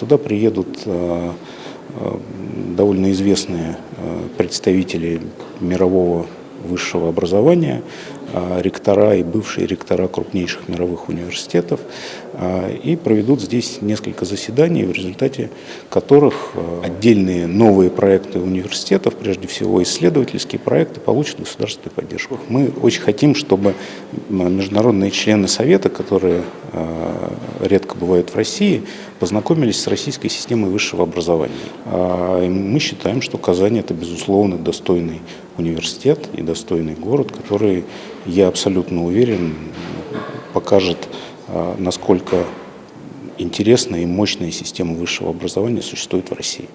Сюда приедут довольно известные представители мирового высшего образования, ректора и бывшие ректора крупнейших мировых университетов, и проведут здесь несколько заседаний, в результате которых отдельные новые проекты университетов, прежде всего исследовательские проекты, получат государственную поддержку. Мы очень хотим, чтобы международные члены Совета, которые редко бывают в России, познакомились с российской системой высшего образования. Мы считаем, что Казань – это, безусловно, достойный университет и достойный город, который, я абсолютно уверен, покажет, насколько интересная и мощная система высшего образования существует в России.